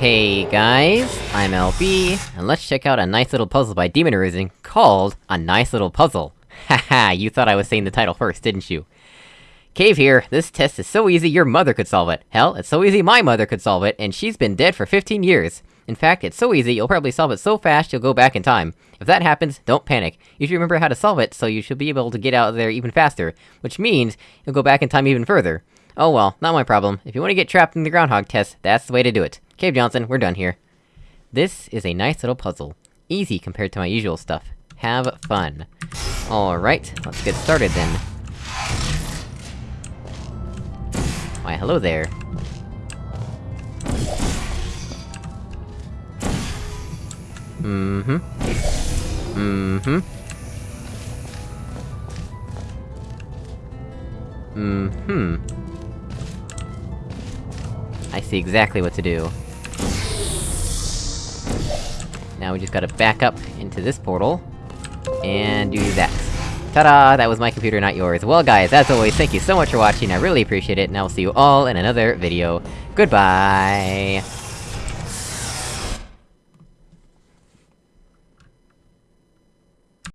Hey guys, I'm LB, and let's check out a nice little puzzle by Demon Arisen called A Nice Little Puzzle. Haha, you thought I was saying the title first, didn't you? Cave here, this test is so easy your mother could solve it. Hell, it's so easy my mother could solve it, and she's been dead for 15 years. In fact, it's so easy you'll probably solve it so fast you'll go back in time. If that happens, don't panic. You should remember how to solve it, so you should be able to get out of there even faster, which means you'll go back in time even further. Oh well, not my problem. If you want to get trapped in the groundhog test, that's the way to do it. Cave Johnson, we're done here. This is a nice little puzzle. Easy compared to my usual stuff. Have fun. Alright, let's get started then. Why, hello there. Mm-hmm. Mm-hmm. Mm-hmm. I see exactly what to do. Now we just gotta back up into this portal, and do that. Ta-da! That was my computer, not yours. Well guys, as always, thank you so much for watching, I really appreciate it, and I will see you all in another video. Goodbye!